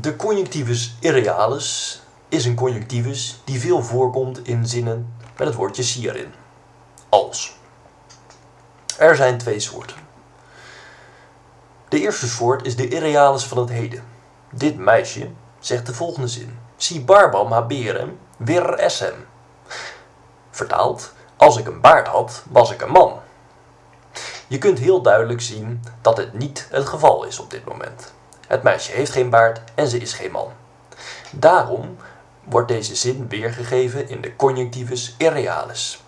De conjunctivus irrealis is een conjunctivus die veel voorkomt in zinnen met het woordje si erin. Als. Er zijn twee soorten. De eerste soort is de irrealis van het heden. Dit meisje zegt de volgende zin. Si barbam haberem vir essem. Vertaald, als ik een baard had, was ik een man. Je kunt heel duidelijk zien dat het niet het geval is op dit moment. Het meisje heeft geen baard en ze is geen man. Daarom wordt deze zin weergegeven in de conjunctivus irrealis.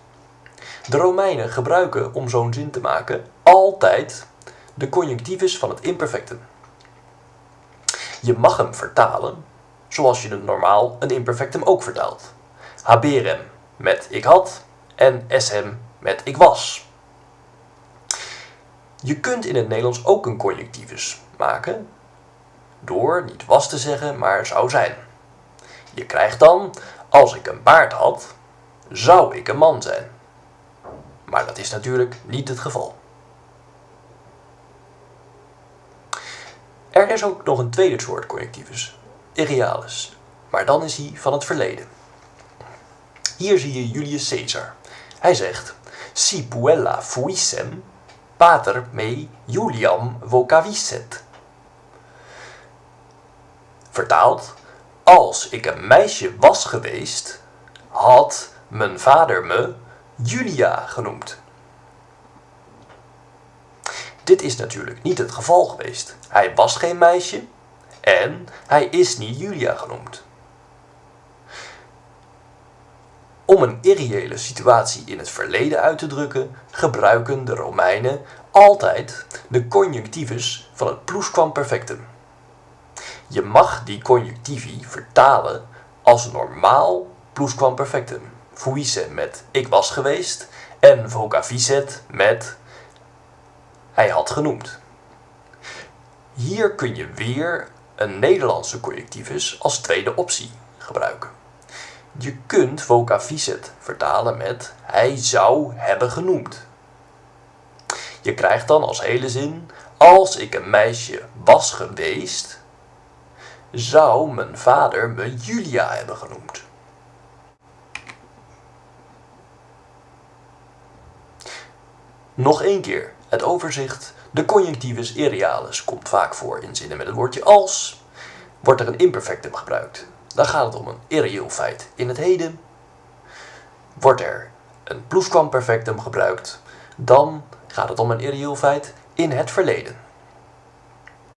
De Romeinen gebruiken om zo'n zin te maken altijd de conjunctivus van het imperfectum. Je mag hem vertalen zoals je het normaal een imperfectum ook vertaalt. Haberem met ik had en eshem met ik was. Je kunt in het Nederlands ook een conjunctivus maken door niet was te zeggen, maar zou zijn. Je krijgt dan, als ik een baard had, zou ik een man zijn. Maar dat is natuurlijk niet het geval. Er is ook nog een tweede soort conjunctivus, irrealis, maar dan is hij van het verleden. Hier zie je Julius Caesar. Hij zegt, si puella fuissem, pater me Juliam vocavisset. Vertaald, als ik een meisje was geweest, had mijn vader me Julia genoemd. Dit is natuurlijk niet het geval geweest. Hij was geen meisje en hij is niet Julia genoemd. Om een irreële situatie in het verleden uit te drukken, gebruiken de Romeinen altijd de conjunctivus van het plusquamperfectum. Je mag die conjunctivi vertalen als normaal plusquamperfectum. Fuisse met ik was geweest en vocaviset met hij had genoemd. Hier kun je weer een Nederlandse conjunctivus als tweede optie gebruiken. Je kunt vocaviset vertalen met hij zou hebben genoemd. Je krijgt dan als hele zin als ik een meisje was geweest, zou mijn vader me Julia hebben genoemd. Nog één keer het overzicht. De conjunctivus irrealis komt vaak voor in zinnen met het woordje als. Wordt er een imperfectum gebruikt, dan gaat het om een irreëel feit in het heden. Wordt er een plusquamperfectum gebruikt, dan gaat het om een irreëel feit in het verleden.